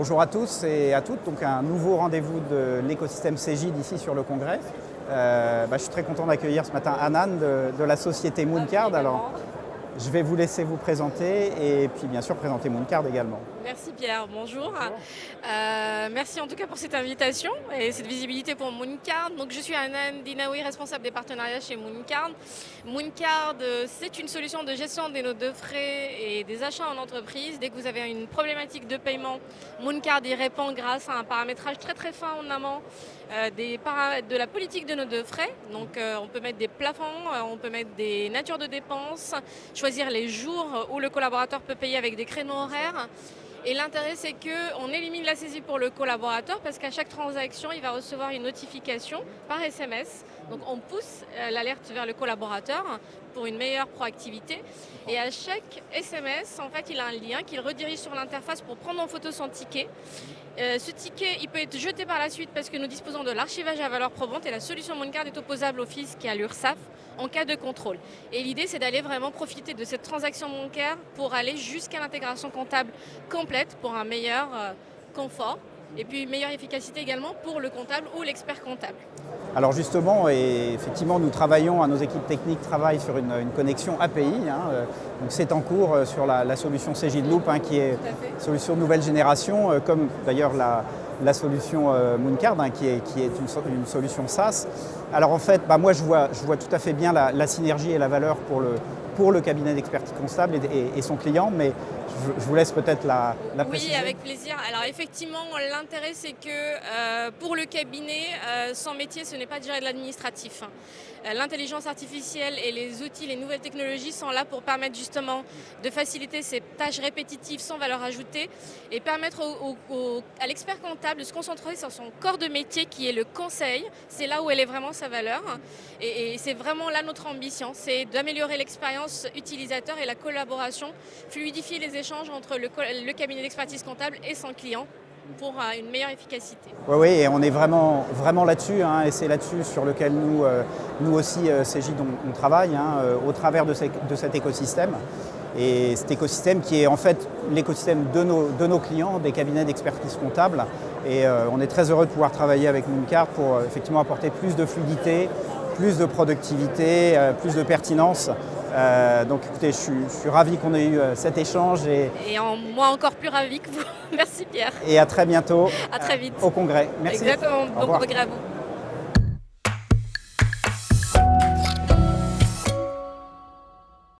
Bonjour à tous et à toutes. Donc un nouveau rendez-vous de l'écosystème Cégide ici sur le congrès. Euh, bah, je suis très content d'accueillir ce matin Anan de, la société Mooncard. Alors, je vais vous laisser vous présenter et puis bien sûr présenter Mooncard également. Merci Pierre, bonjour. Euh, merci en tout cas pour cette invitation et cette visibilité pour Mooncard. Donc, je suis Anan Dinaoui, responsable des partenariats chez Mooncard. Mooncard, c'est une solution de gestion des notes de frais et des achats en entreprise. Dès que vous avez une problématique de paiement, Mooncard y répond grâce à un paramétrage très très fin en amont euh, des de la politique de notes de frais. Donc euh, on peut mettre des plafonds, euh, on peut mettre des natures de dépenses, choisir les jours où le collaborateur peut payer avec des créneaux horaires. Et l'intérêt, c'est qu'on élimine la saisie pour le collaborateur parce qu'à chaque transaction, il va recevoir une notification par SMS. Donc on pousse euh, l'alerte vers le collaborateur pour une meilleure proactivité. Et à chaque SMS, en fait, il a un lien qu'il redirige sur l'interface pour prendre en photo son ticket. Euh, ce ticket, il peut être jeté par la suite parce que nous disposons de l'archivage à valeur probante et la solution Mooncard est opposable au fisc et à l'URSSAF en cas de contrôle. Et l'idée, c'est d'aller vraiment profiter de cette transaction bancaire pour aller jusqu'à l'intégration comptable complète pour un meilleur euh, confort et puis une meilleure efficacité également pour le comptable ou l'expert comptable. Alors justement, et effectivement, nous travaillons, nos équipes techniques travaillent sur une, connexion API. Hein, euh, c'est en cours euh, sur la, solution CJ Loop, hein, qui est solution de nouvelle génération, comme d'ailleurs la, la solution Mooncard, hein, qui est, qui est une, solution SaaS. Alors en fait, bah, moi je vois, je vois tout à fait bien la, synergie et la valeur pour le, pour le cabinet d'expertise comptable et, son client, mais je, vous laisse peut-être la, la Oui, avec plaisir. Alors effectivement, l'intérêt c'est que euh, pour le cabinet, euh, son métier ce n'est pas de gérer de l'administratif. Euh, l'intelligence artificielle et les outils, les nouvelles technologies sont là pour permettre justement de faciliter ces tâches répétitives sans valeur ajoutée et permettre à l'expert comptable de se concentrer sur son corps de métier qui est le conseil. C'est là où elle est vraiment sa valeur et, c'est vraiment là notre ambition, c'est d'améliorer l'expérience utilisateur et la collaboration, fluidifier les échanges entre le, cabinet d'expertise comptable et son client pour euh, une meilleure efficacité. Oui, oui, et on est vraiment, vraiment là-dessus, hein, et c'est là-dessus sur lequel nous, euh, nous aussi, euh, CJ, on, travaille, hein, au travers de, de, cet écosystème. Et cet écosystème qui est en fait l'écosystème de nos, de nos clients, des cabinets d'expertise comptable. Et on est très heureux de pouvoir travailler avec Mooncard pour effectivement apporter plus de fluidité, plus de productivité, plus de pertinence euh, donc écoutez, je suis, ravi qu'on ait eu euh, cet échange. Et, et en, moi encore plus ravi que vous. Merci Pierre. Et à très bientôt. À très vite. au congrès. Merci. Exactement. Bon congrès à vous.